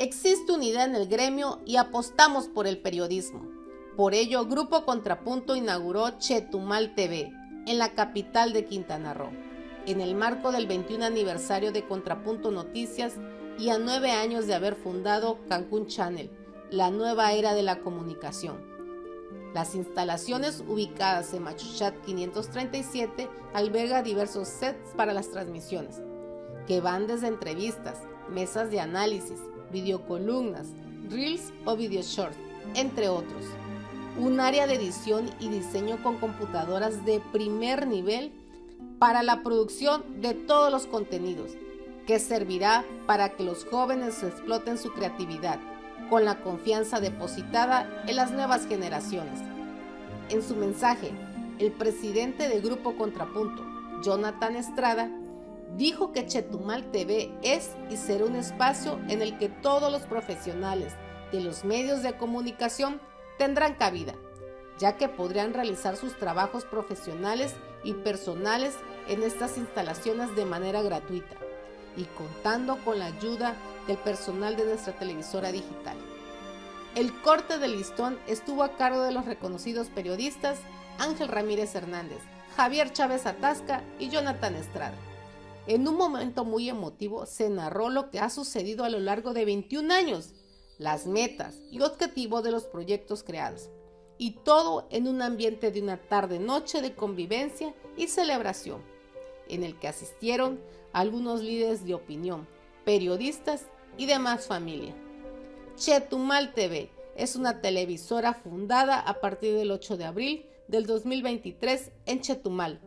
Existe unidad en el gremio y apostamos por el periodismo. Por ello, Grupo Contrapunto inauguró Chetumal TV en la capital de Quintana Roo, en el marco del 21 aniversario de Contrapunto Noticias y a nueve años de haber fundado Cancún Channel, la nueva era de la comunicación. Las instalaciones ubicadas en Machuchat 537 alberga diversos sets para las transmisiones, que van desde entrevistas, mesas de análisis, videocolumnas, reels o video shorts, entre otros. Un área de edición y diseño con computadoras de primer nivel para la producción de todos los contenidos, que servirá para que los jóvenes exploten su creatividad con la confianza depositada en las nuevas generaciones. En su mensaje, el presidente de Grupo Contrapunto, Jonathan Estrada, dijo que Chetumal TV es y será un espacio en el que todos los profesionales de los medios de comunicación tendrán cabida, ya que podrán realizar sus trabajos profesionales y personales en estas instalaciones de manera gratuita y contando con la ayuda del personal de nuestra televisora digital. El corte del listón estuvo a cargo de los reconocidos periodistas Ángel Ramírez Hernández, Javier Chávez Atasca y Jonathan Estrada. En un momento muy emotivo se narró lo que ha sucedido a lo largo de 21 años, las metas y objetivos de los proyectos creados, y todo en un ambiente de una tarde-noche de convivencia y celebración, en el que asistieron algunos líderes de opinión, periodistas y demás familia. Chetumal TV es una televisora fundada a partir del 8 de abril del 2023 en Chetumal,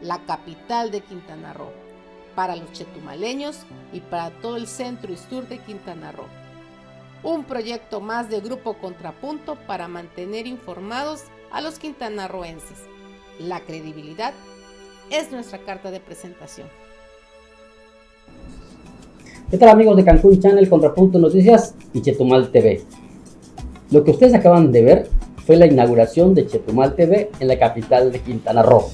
la capital de Quintana Roo para los chetumaleños y para todo el centro y sur de Quintana Roo. Un proyecto más de Grupo Contrapunto para mantener informados a los quintanarroenses. La credibilidad es nuestra carta de presentación. ¿Qué tal amigos de Cancún Channel, Contrapunto Noticias y Chetumal TV? Lo que ustedes acaban de ver fue la inauguración de Chetumal TV en la capital de Quintana Roo.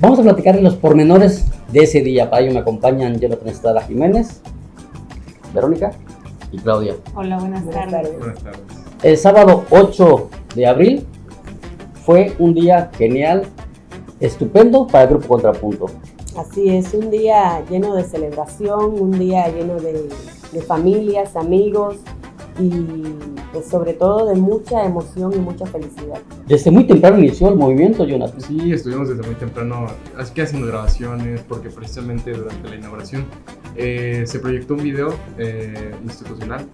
Vamos a platicar de los pormenores de ese día. Para ello me acompañan Jonathan Estrada Jiménez, Verónica y Claudia. Hola, buenas, tardes. Buenas tardes. El sábado 8 de abril fue un día genial, estupendo para el Grupo Contrapunto. Así es, un día lleno de celebración, un día lleno de, de familias, amigos, y sobre todo de mucha emoción y mucha felicidad. Desde muy temprano inició el movimiento, Jonathan. Sí, estuvimos desde muy temprano, así que haciendo grabaciones, porque precisamente durante la inauguración eh, se proyectó un video eh, institucional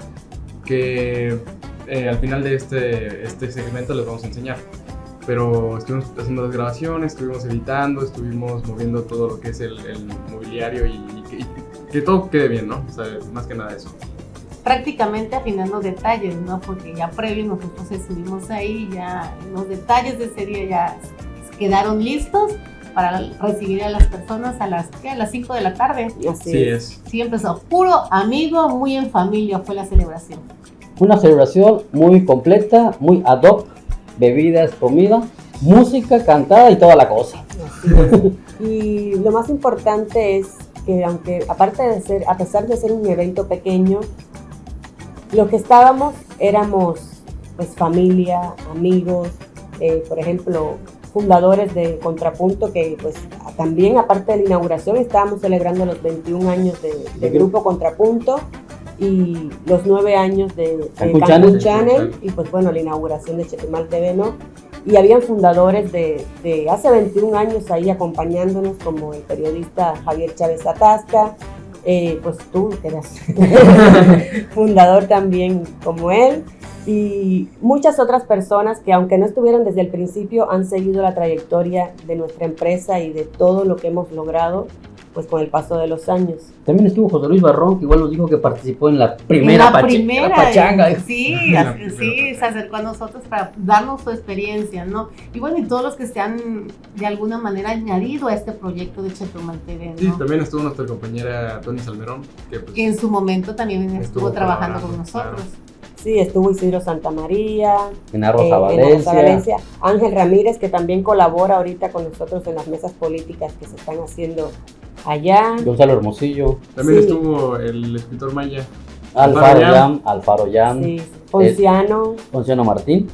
que eh, al final de este, este segmento les vamos a enseñar. Pero estuvimos haciendo las grabaciones, estuvimos editando, estuvimos moviendo todo lo que es el, el mobiliario y, y- y que todo quede bien, ¿no? O sea, más que nada eso. Prácticamente afinando detalles, ¿no? Porque ya previo nosotros estuvimos ahí, ya los detalles de ese día ya quedaron listos para recibir a las personas a las, ¿qué? A las 5 de la tarde. Así Sí, es. es. Sí, empezó puro amigo, muy en familia fue la celebración. Una celebración muy completa, muy ad hoc, bebidas, comida, música, cantada y toda la cosa. Y lo más importante es que aunque aparte de ser, a pesar de ser un evento pequeño, lo que estábamos éramos pues familia, amigos, eh, por ejemplo, fundadores de Contrapunto que pues también aparte de la inauguración estábamos celebrando los 21 años de, Grupo Contrapunto y los 9 años de, de Cancún Cancún Channel. Channel y pues bueno, la inauguración de Chetumal TV, ¿no? y habían fundadores de, de hace 21 años ahí acompañándonos, como el periodista Javier Chávez Atasca, eh, pues tú eras fundador también como él, y muchas otras personas que aunque no estuvieron desde el principio, han seguido la trayectoria de nuestra empresa y de todo lo que hemos logrado pues con el paso de los años. También estuvo José Luis Barrón, que igual nos dijo que participó en la primera, la primera, la pachanga. Sí, La primera sí, se acercó a nosotros para darnos su experiencia, ¿no? Y bueno, y todos los que se han de alguna manera añadido a este proyecto de Chetumal TV, Sí, ¿no? también estuvo nuestra compañera Tony Salmerón, que pues, que en su momento también estuvo, Estuvo trabajando con nosotros. Sí, estuvo Isidro Santamaría, En Rosa eh, en Valencia. Rosa Valencia, Ángel Ramírez, que también colabora ahorita con nosotros en las mesas políticas que se están haciendo allá. Gonzalo Hermosillo. también Sí. estuvo el escritor Maya. Alfaro Yam, Alfaro Yam, sí, Ponciano, Ponciano Martín,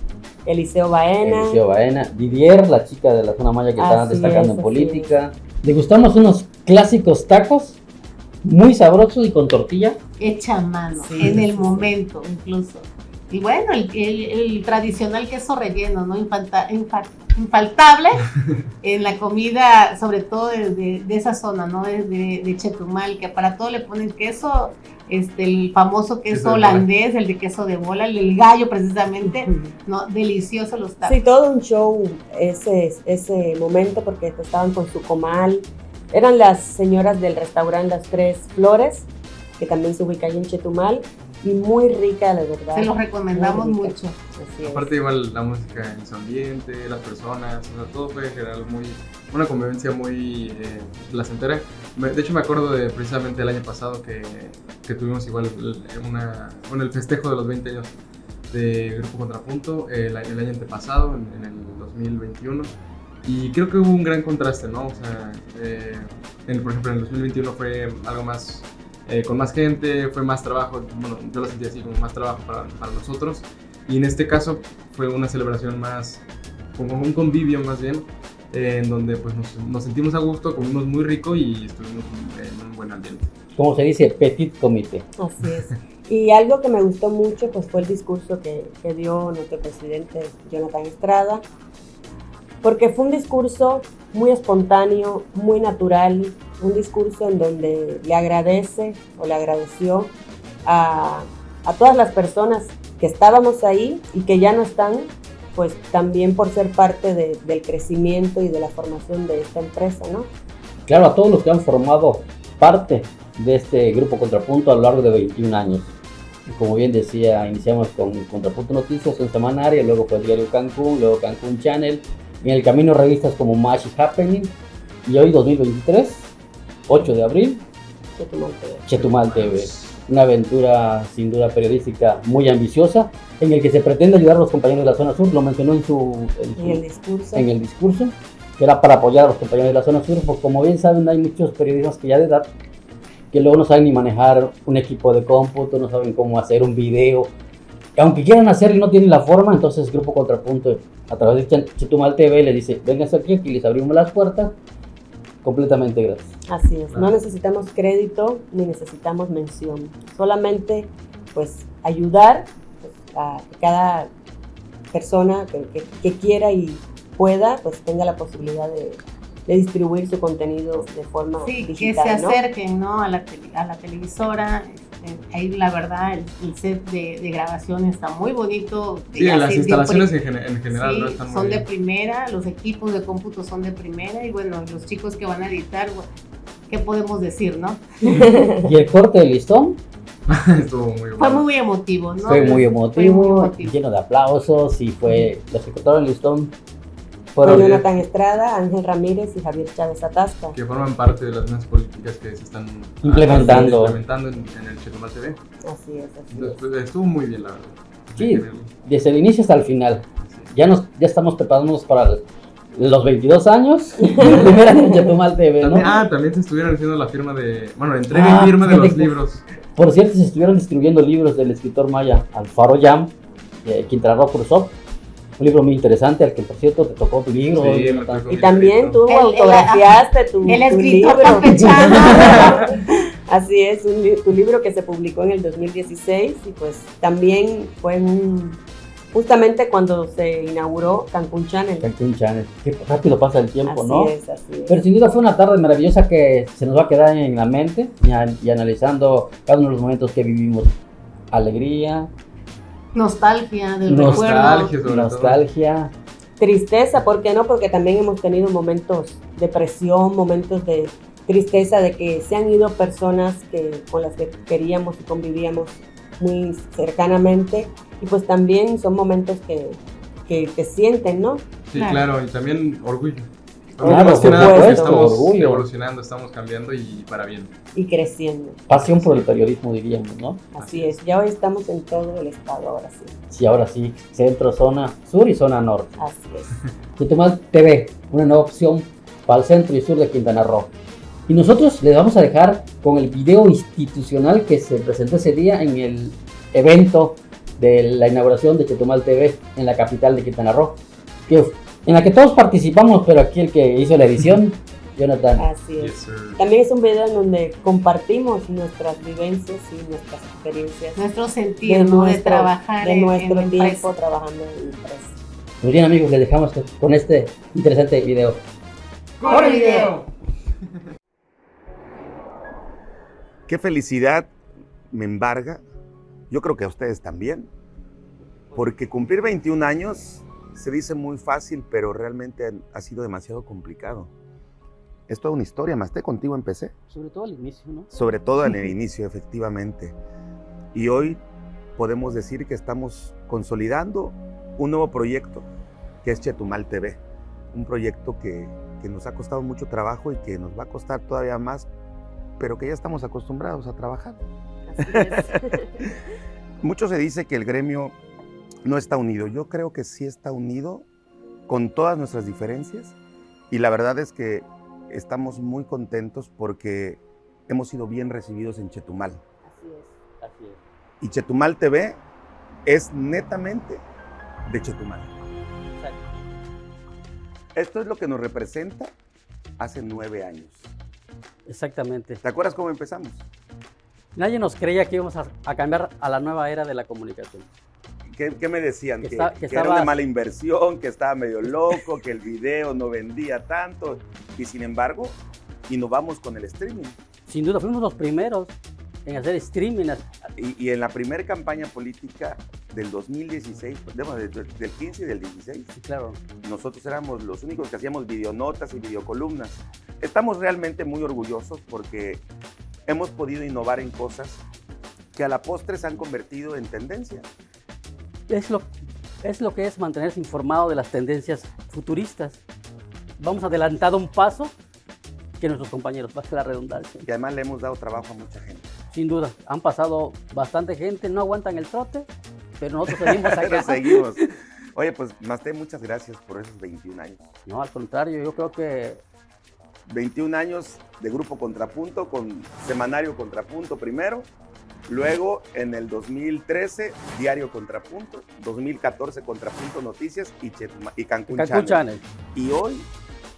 Eliseo Baena, Eliseo Baena, Didier, la chica de la zona maya que está destacando es, en política. Degustamos unos clásicos tacos muy sabrosos y con tortilla. Hecha a mano, Sí, en el sí, momento incluso. Y bueno, el, el- el tradicional queso relleno, ¿no? Infanta- infa- infaltable en la comida, sobre todo de, de- de esa zona, ¿no? De, de- Chetumal, que para todo le ponen queso, este, el famoso queso, Queso holandés, el de queso de bola, el del gallo precisamente, ¿no? Delicioso los tacos. Sí, todo un show ese, ese momento porque estaban con su comal. Eran las señoras del restaurante Las Tres Flores, que también se ubica ahí en Chetumal, y muy rica, la verdad. Se los recomendamos mucho. Así es. Aparte igual la música en su ambiente, las personas, o sea, todo fue en general muy, una convivencia muy eh, placentera. Me- De hecho me acuerdo de precisamente el año pasado que, que tuvimos igual una, bueno, el festejo de los 20 años de Grupo Contrapunto el, año- el año antepasado, en, en el 2021. Y creo que hubo un gran contraste, ¿no? O sea, eh, en- por ejemplo, en el 2021 fue algo más, eh, con más gente, fue más trabajo, bueno, yo lo sentí así, como más trabajo para, para nosotros. Y en este caso fue una celebración más, como un convivio más bien, eh, en donde pues nos, nos sentimos a gusto, comimos muy rico y estuvimos en un buen ambiente. Como se dice, petit comité. Así es. Y algo que me gustó mucho pues fue el discurso que, que dio nuestro presidente Jonathan Estrada, porque fue un discurso muy espontáneo, muy natural, un discurso en donde le agradece o le agradeció a, a todas las personas que estábamos ahí y que ya no están, pues también por ser parte de- del crecimiento y de la formación de esta empresa, ¿no? Claro, a todos los que han formado parte de este grupo Contrapunto a lo largo de 21 años. Y como bien decía, iniciamos con Contrapunto Noticias, un semanario, luego fue Diario Cancún, luego Cancún Channel, en el camino revistas como y Happening, y hoy 2023, 8 de abril, Chetumal TV. Chetumal TV. Una aventura sin duda periodística muy ambiciosa, en el que se pretende ayudar a los compañeros de la zona sur, lo mencionó en su, en su- el discurso. en el discurso, que era para apoyar a los compañeros de la zona sur, porque como bien saben, hay muchos periodistas que ya de edad, que luego no saben ni manejar un equipo de cómputo, no saben cómo hacer un video, aunque quieran hacerlo y no tienen la forma, entonces Grupo Contrapunto, a través de Ch- Chetumal TV, le dice, vénganse aquí, aquí les abrimos las puertas, completamente gratis. Así es, no Ah. necesitamos crédito ni necesitamos mención, solamente pues ayudar pues, a que cada persona que, que- que quiera y pueda pues tenga la posibilidad de, de distribuir su contenido de forma Sí, que se ¿no? acerquen ¿no? a, la a la televisora. Este, ahí la verdad el, el set de, de grabación está muy bonito. Sí, Ya las instalaciones en, gene- en general sí, no están muy son de bien. primera, los equipos de cómputo son de primera y bueno, los chicos que van a editar, bueno, ¿qué podemos decir, no? Y el corte de listón Estuvo muy Fue muy emotivo, ¿no? fue muy Fue emotivo, muy emotivo. lleno de aplausos, y fue, los que cortaron el listón Fue fueron... Jonathan Estrada, Ángel Ramírez y Javier Chávez Atasca. que forman parte de las mismas políticas que se están Implementando. implementando en, en el Chetumal TV. Así es, así Entonces, es. estuvo muy bien, la verdad. Sí. Desde el inicio hasta el final. Ya nos ya estamos preparándonos para los 22 años primera en Chetumal TV, ¿no? También- ah, también se estuvieron haciendo la firma de. Bueno, entrega Ah, y firma de los que- libros. Por cierto, se estuvieron distribuyendo libros del escritor maya Alfaro Yam, de Quintana Roo Cruzó, un libro muy interesante al que por cierto te tocó tu libro. Sí, tocó. Y también tú El- el- autografiaste tu, El tu escritor libro. campechano. Así es, un tu libro que se publicó en el 2016 y pues también fue un, justamente cuando se inauguró Cancún Channel. Cancún Channel. Qué rápido pasa el tiempo, así ¿no? es, así es. Pero sin duda fue una tarde maravillosa que se nos va a quedar en la mente y, a- y analizando cada uno de los momentos que vivimos. Alegría, Nostalgia del Nostalgia. recuerdo. sobre todo. nostalgia, Tristeza, ¿por qué no? Porque también hemos tenido momentos de presión, momentos de tristeza de que se han ido personas que, con las que queríamos y convivíamos muy cercanamente y pues también son momentos que, que, que sienten, ¿no? Sí, Claro. claro, y también orgullo. Claro, Más que por nada porque supuesto, estamos orgullo. evolucionando, estamos cambiando y para bien. Y creciendo. pasión por el periodismo, diríamos, ¿no? Así es, ya hoy estamos en todo el estado, ahora sí. Sí, ahora sí, centro, zona sur y zona norte. Así es. Chetumal TV, una nueva opción para el centro y sur de Quintana Roo. Y nosotros les vamos a dejar con el video institucional que se presentó ese día en el evento de la inauguración de Chetumal TV en la capital de Quintana Roo, que, en la que todos participamos, pero aquí el que hizo la edición, Jonathan. Así es. Yes. También es un video en donde compartimos nuestras vivencias y nuestras experiencias Nuestro sentir, ¿no? de nuestro- trabajar de en, nuestro en tiempo empresa. trabajando en empresa. Muy bien amigos, les dejamos con este interesante video. ¡Corre video! Qué felicidad me embarga. Yo creo que a ustedes también. Porque cumplir 21 años se dice muy fácil, pero realmente ha sido demasiado complicado. Es toda una historia, más contigo empecé. Sobre todo al inicio, ¿no? Sobre todo en el inicio, efectivamente. Y hoy podemos decir que estamos consolidando un nuevo proyecto que es Chetumal TV. Un proyecto que, que nos ha costado mucho trabajo y que nos va a costar todavía más, pero que ya estamos acostumbrados a trabajar. Así es. Mucho se dice que el gremio no está unido. Yo creo que sí está unido con todas nuestras diferencias y la verdad es que estamos muy contentos porque hemos sido bien recibidos en Chetumal. Así es. Así es. Y Chetumal TV es netamente de Chetumal. Esto es lo que nos representa hace nueve años. Exactamente. ¿Te acuerdas cómo empezamos? Nadie nos creía que íbamos a, a cambiar a la nueva era de la comunicación. ¿Qué, qué me decían? Que Que, está- que que era una mala inversión, que estaba medio loco, que el video no vendía tanto. Y sin embargo, innovamos con el streaming. Sin duda, fuimos los primeros en hacer streaming. Y, y en la primera campaña política del 2016, bueno, de- de- del 15 y del 16, Sí, claro. nosotros éramos los únicos que hacíamos videonotas y videocolumnas. Estamos realmente muy orgullosos porque hemos podido innovar en cosas que a la postre se han convertido en tendencia. Es lo, es lo que es mantenerse informado de las tendencias futuristas. Vamos adelantado un paso que nuestros compañeros, que la redundancia. Y además le hemos dado trabajo a mucha gente. Sin duda, han pasado bastante gente, no aguantan el trote, pero nosotros seguimos Pero acá. seguimos. Oye, pues Masté, muchas gracias por esos 21 años. No, al contrario, yo creo que 21 años de Grupo Contrapunto con Semanario Contrapunto primero, luego en el 2013 Diario Contrapunto, 2014 Contrapunto Noticias y, Chetuma- y Cancún, Cancún Channel. Channel, Y hoy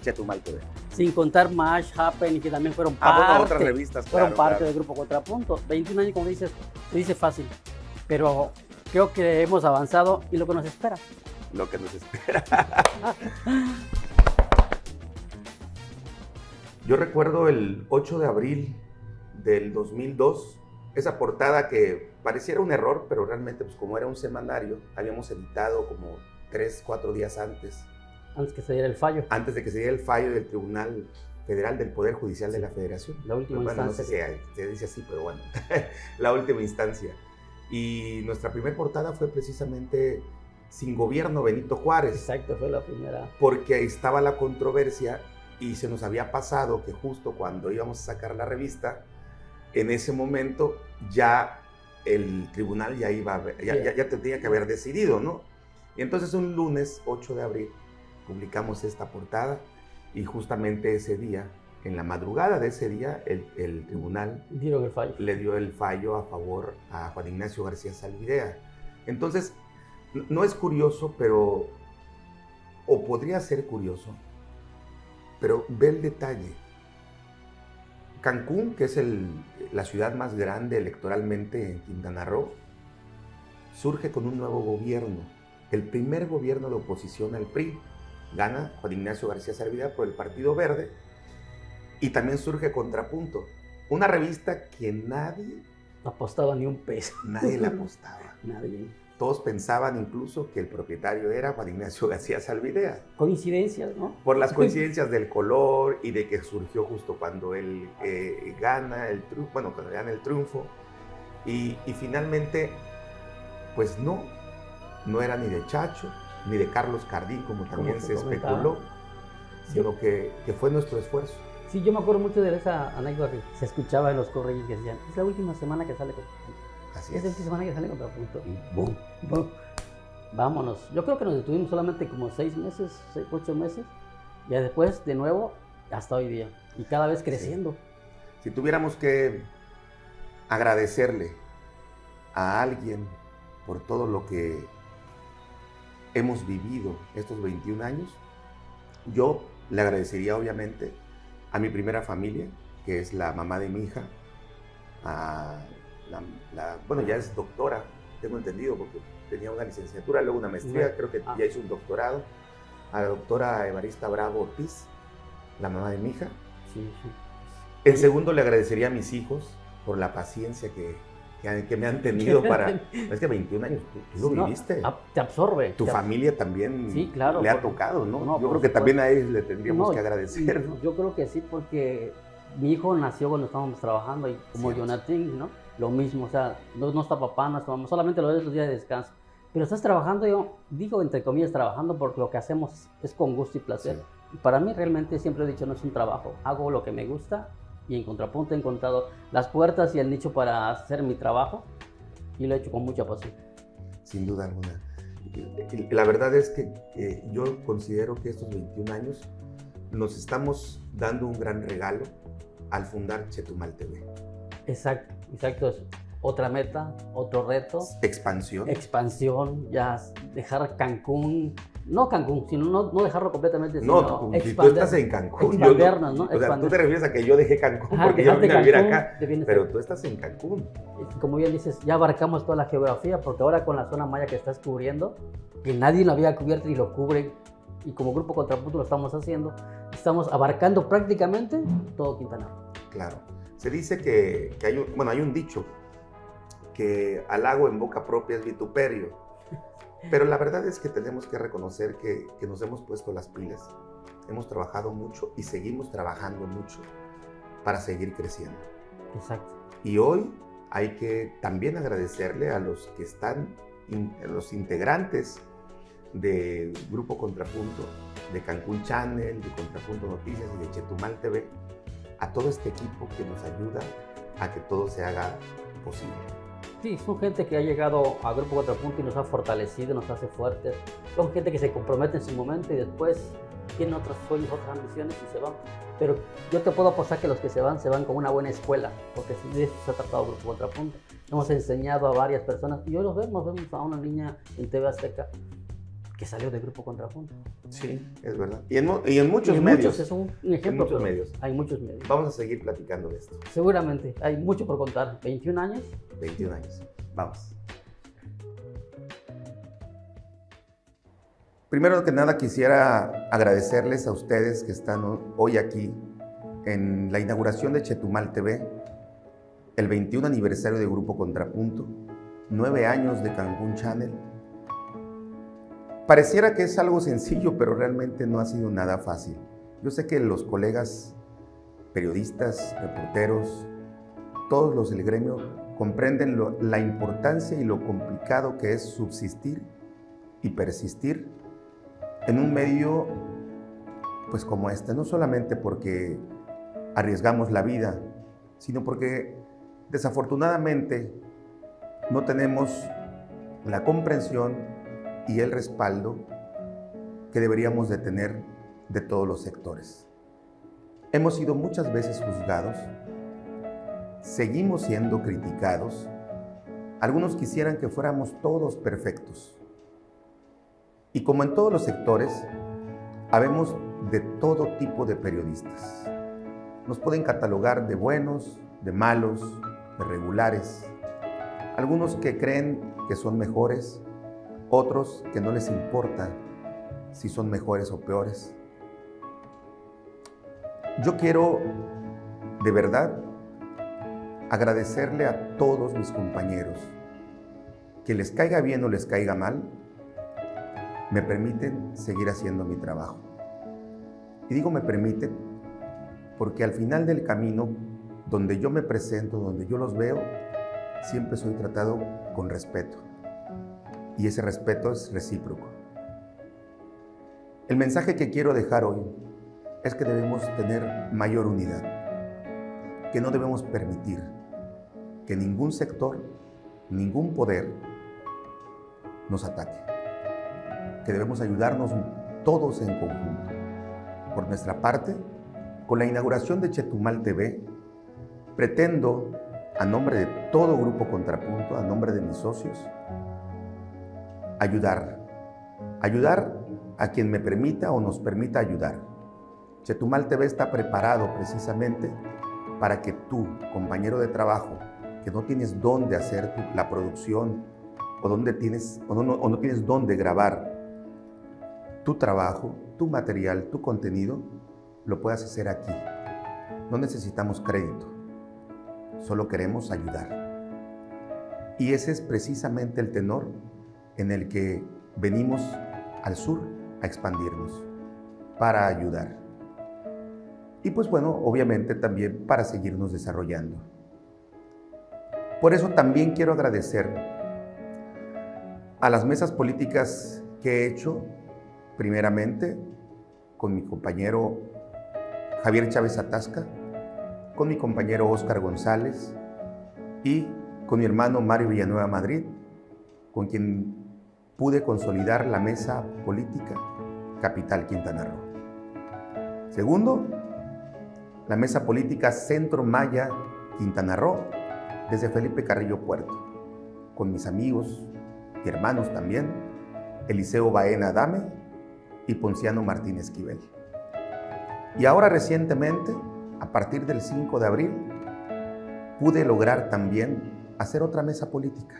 Chetumal TV. sin contar Mash, Happen, que también fueron Ah, parte, bueno, otras revistas, fueron claro, parte claro. del grupo Contrapunto. 21 años, como dices, se dice fácil, pero creo que hemos avanzado y lo que nos espera. Lo que nos espera. Yo recuerdo el 8 de abril del 2002, esa portada que pareciera un error, pero realmente pues como era un semanario, habíamos editado como 3, 4 días antes, Antes que se diera el fallo, antes de que se diera el fallo del Tribunal Federal del Poder Judicial de la Federación. la última Bueno, no instancia. sé si se dice así, pero bueno, la última instancia. Y nuestra primera portada fue precisamente Sin Gobierno Benito Juárez Exacto, fue la primera. porque estaba la controversia y se nos había pasado que justo cuando íbamos a sacar la revista, en ese momento ya el tribunal ya iba a ya, ya, ya tenía que haber decidido, ¿no? Y entonces un lunes 8 de abril publicamos esta portada y justamente ese día, en la madrugada de ese día, el, el tribunal Dieron el fallo. le dio el fallo a favor a Juan Ignacio García Salvidea. Entonces, no es curioso, pero, o podría ser curioso, pero ve el detalle. Cancún, que es el- la ciudad más grande electoralmente en Quintana Roo, surge con un nuevo gobierno, el primer gobierno de oposición al PRI. Gana Juan Ignacio García Salvidea por el Partido Verde y también surge Contrapunto, una revista que nadie, apostaba ni un peso. nadie le apostaba. Nadie. Todos pensaban incluso que el propietario era Juan Ignacio García Salvidea, Coincidencias, ¿no? por las coincidencias del color y de que surgió justo cuando él eh, gana el triunfo, bueno, cuando gana el triunfo. Y, y finalmente, pues no, no era ni de Chacho, ni de Carlos Cardín, como también se comentaba. especuló, sino que, que fue nuestro esfuerzo. Sí, yo me acuerdo mucho de esa anécdota que se escuchaba en los correos que decían, es la última semana que sale con Así Es es. última semana que sale contra punto. Y boom. Boom. Vámonos. Yo creo que nos detuvimos solamente como seis meses, seis, ocho meses. Y después, de nuevo, hasta hoy día. Y cada vez creciendo. Si tuviéramos que agradecerle a alguien por todo lo que hemos vivido estos 21 años, yo le agradecería obviamente a mi primera familia, que es la mamá de mi hija, a la, bueno, ya es doctora, tengo entendido, porque tenía una licenciatura, luego una maestría, creo que ah. ya hizo un doctorado, a la doctora Evarista Bravo Ortiz, la mamá de mi hija. Sí, sí. En segundo, le agradecería a mis hijos por la paciencia que, que, me han tenido para... es que 21 años, tú, lo viviste. te absorbe. Tu familia también sí, claro, le ha tocado, ¿no? yo creo que también a ellos le tendríamos que agradecer. Yo creo que sí, porque mi hijo nació cuando estábamos trabajando y como Jonathan, ¿no? Lo mismo, o sea, no, no está papá, no está mamá, solamente los días de descanso. Pero estás trabajando, yo digo entre comillas trabajando porque lo que hacemos es con gusto y placer. Para mí realmente siempre he dicho no es un trabajo, hago lo que me gusta y en contrapunto he encontrado las puertas y el nicho para hacer mi trabajo y lo he hecho con mucha pasión. Sin duda alguna. La verdad es que eh, yo considero que estos 21 años nos estamos dando un gran regalo al fundar Chetumal TV. Exacto, exacto otra meta, otro reto. Expansión. Expansión, ya dejar Cancún, no Cancún, sino no, no dejarlo completamente. No, tú, estás en Cancún. ¿no? O sea, tú te refieres a que yo dejé Cancún porque yo vine a vivir acá, pero tú estás en Cancún. Como bien dices, ya abarcamos toda la geografía, porque ahora con la zona maya que estás cubriendo, que nadie lo había cubierto y lo cubre, y como Grupo Contrapunto lo estamos haciendo, estamos abarcando prácticamente todo Quintana. Claro. Se dice que, que hay, un, bueno, hay un dicho que halago en boca propia es vituperio. Pero la verdad es que tenemos que reconocer que, que nos hemos puesto las pilas, hemos trabajado mucho y seguimos trabajando mucho para seguir creciendo. Exacto. Y hoy hay que también agradecerle a los que están, los integrantes del Grupo Contrapunto, de Cancún Channel, de Contrapunto Noticias y de Chetumal TV, a todo este equipo que nos ayuda a que todo se haga posible. Sí, son gente que ha llegado a Grupo Contrapunto y nos ha fortalecido, nos hace fuertes. Son gente que se compromete en su momento y después tienen otros sueños, otras ambiciones y se van. Pero yo te puedo apostar que los que se van, se van con una buena escuela, porque de eso se ha tratado Grupo Contrapunto. Hemos enseñado a varias personas y hoy los vemos, vemos a una niña en TV Azteca que salió del Grupo Contrapunto. Sí, es verdad. Y en, y en muchos medios. es un ejemplo. En muchos medios. Hay muchos medios. Vamos a seguir platicando de esto. Seguramente. Hay mucho por contar. 21 años. 21 años. Vamos. Primero que nada quisiera agradecerles a ustedes que están hoy aquí en la inauguración de Chetumal TV, el 21 aniversario de Grupo Contrapunto, nueve años de Cancún Channel Pareciera que es algo sencillo, pero realmente no ha sido nada fácil. Yo sé que los colegas periodistas, reporteros, todos los del gremio comprenden la importancia y lo complicado que es subsistir y persistir en un medio pues como este, no solamente porque arriesgamos la vida, sino porque desafortunadamente no tenemos la comprensión y el respaldo que deberíamos de tener de todos los sectores. Hemos sido muchas veces juzgados, seguimos siendo criticados, algunos quisieran que fuéramos todos perfectos. Y como en todos los sectores, habemos de todo tipo de periodistas. Nos pueden catalogar de buenos, de malos, de regulares. Algunos que creen que son mejores, otros que no les importa si son mejores o peores. Yo quiero de verdad agradecerle a todos mis compañeros que les caiga bien o les caiga mal, me permiten seguir haciendo mi trabajo. Y digo me permiten porque al final del camino, donde yo me presento, donde yo los veo, siempre soy tratado con respeto y ese respeto es recíproco. El mensaje que quiero dejar hoy es que debemos tener mayor unidad, que no debemos permitir que ningún sector, ningún poder nos ataque, que debemos ayudarnos todos en conjunto. Por nuestra parte, Con la inauguración de Chetumal TV, pretendo, a nombre de todo Grupo Contrapunto, a nombre de mis socios, ayudar. Ayudar a quien me permita o nos permita ayudar. Chetumal TV está preparado precisamente para que tú, compañero de trabajo, que no tienes dónde hacer la producción o, donde tienes, o, no, o no tienes dónde grabar tu trabajo, tu material, tu contenido, lo puedas hacer aquí. No necesitamos crédito, solo queremos ayudar. Y ese es precisamente el tenor en el que venimos al sur a expandirnos, para ayudar. Y pues bueno, obviamente también para seguirnos desarrollando. Por eso también quiero agradecer a las mesas políticas que he hecho, primeramente con mi compañero Javier Chávez Atasca, con mi compañero Óscar González y con mi hermano Mario Villanueva Madrid, con quien pude consolidar la mesa política Capital Quintana Roo. Segundo, la mesa política Centro Maya Quintana Roo, desde Felipe Carrillo Puerto, con mis amigos y hermanos también, Eliseo Baena Dame y Ponciano Martínez Esquivel. Y ahora recientemente, a partir del 5 de abril, pude lograr también hacer otra mesa política,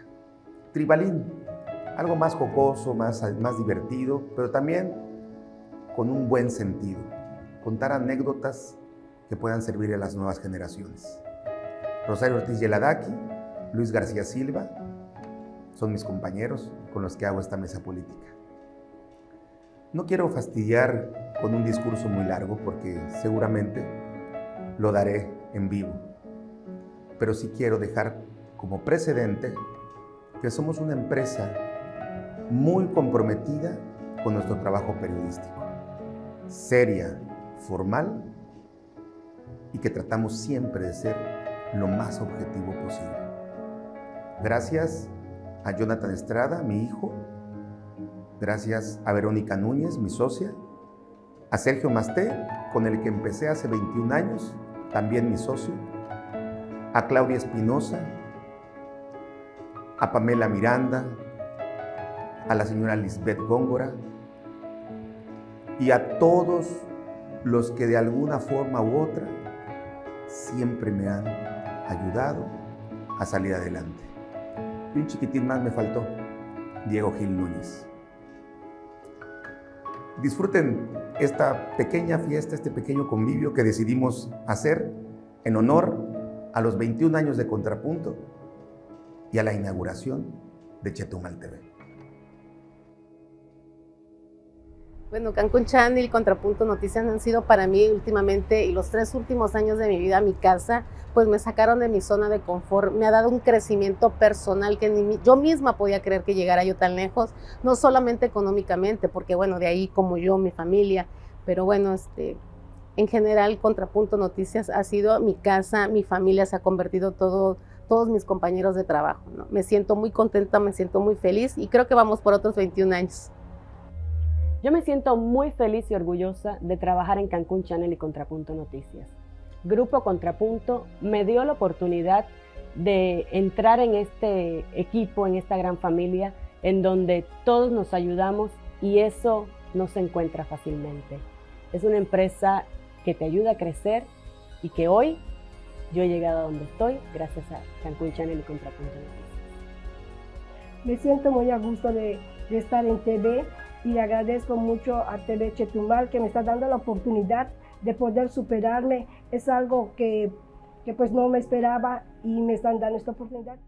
Tribalín, algo más jocoso, más, más divertido, pero también con un buen sentido, contar anécdotas que puedan servir a las nuevas generaciones. Rosario Ortiz Yeladaki, Luis García Silva, son mis compañeros con los que hago esta mesa política. No quiero fastidiar con un discurso muy largo porque seguramente lo daré en vivo, pero sí quiero dejar como precedente que somos una empresa muy comprometida con nuestro trabajo periodístico, seria, formal y que tratamos siempre de ser lo más objetivo posible. Gracias a Jonathan Estrada, mi hijo, gracias a Verónica Núñez, mi socia, a Sergio Masté, con el que empecé hace 21 años, también mi socio, a Claudia Espinosa, a Pamela Miranda, a la señora Lisbeth Góngora y a todos los que de alguna forma u otra siempre me han ayudado a salir adelante. Y un chiquitín más me faltó, Diego Gil Núñez. Disfruten esta pequeña fiesta, este pequeño convivio que decidimos hacer en honor a los 21 años de Contrapunto y a la inauguración de Chetumal TV. Bueno, Cancún Channel y Contrapunto Noticias han sido para mí últimamente y los tres últimos años de mi vida, mi casa, pues me sacaron de mi zona de confort, me ha dado un crecimiento personal que yo misma podía creer que llegara yo tan lejos, no solamente económicamente, porque bueno, de ahí como yo, mi familia, pero bueno, este, en general Contrapunto Noticias ha sido mi casa, mi familia se ha convertido todo, todos mis compañeros de trabajo, ¿no? Me siento muy contenta, me siento muy feliz y creo que vamos por otros 21 años. Yo me siento muy feliz y orgullosa de trabajar en Cancún Channel y Contrapunto Noticias. Grupo Contrapunto me dio la oportunidad de entrar en este equipo, en esta gran familia, en donde todos nos ayudamos y eso no se encuentra fácilmente. Es una empresa que te ayuda a crecer y que hoy yo he llegado a donde estoy gracias a Cancún Channel y Contrapunto Noticias. Me siento muy a gusto de, estar en TV y le agradezco mucho a TV Chetumal que me está dando la oportunidad de poder superarme. Es algo que, que pues no me esperaba y me están dando esta oportunidad.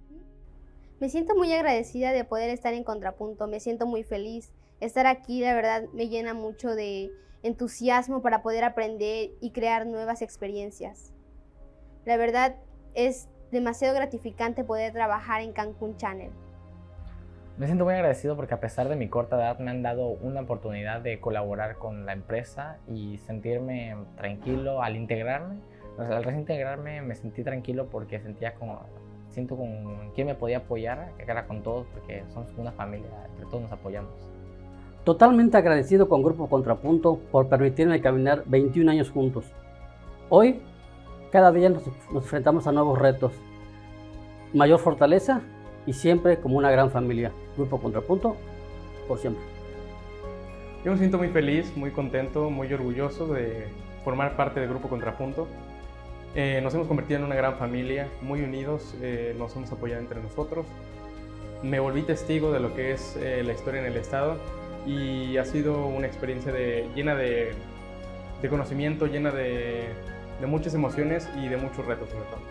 Me siento muy agradecida de poder estar en Contrapunto, me siento muy feliz. Estar aquí, la verdad, me llena mucho de entusiasmo para poder aprender y crear nuevas experiencias. La verdad, es demasiado gratificante poder trabajar en Cancún Channel. Me siento muy agradecido porque a pesar de mi corta edad me han dado una oportunidad de colaborar con la empresa y sentirme tranquilo al integrarme. al recién integrarme me sentí tranquilo porque sentía como, siento con quién me podía apoyar, que era con todos porque somos una familia, entre todos nos apoyamos. Totalmente agradecido con Grupo Contrapunto por permitirme caminar 21 años juntos. Hoy, cada día nos, nos enfrentamos a nuevos retos, mayor fortaleza y siempre como una gran familia. Grupo Contrapunto, por siempre. Yo me siento muy feliz, muy contento, muy orgulloso de formar parte del Grupo Contrapunto. Eh, nos hemos convertido en una gran familia, muy unidos, eh, nos hemos apoyado entre nosotros. Me volví testigo de lo que es eh, la historia en el Estado y ha sido una experiencia llena de, de conocimiento, llena de, de muchas emociones y de muchos retos sobre todo.